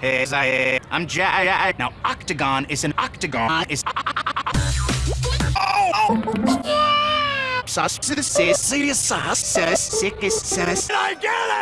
As I, I'm Jack. Now, octagon is an octagon is. Oh! oh. Sus, serious sauce, says, sus, is, says. I get it!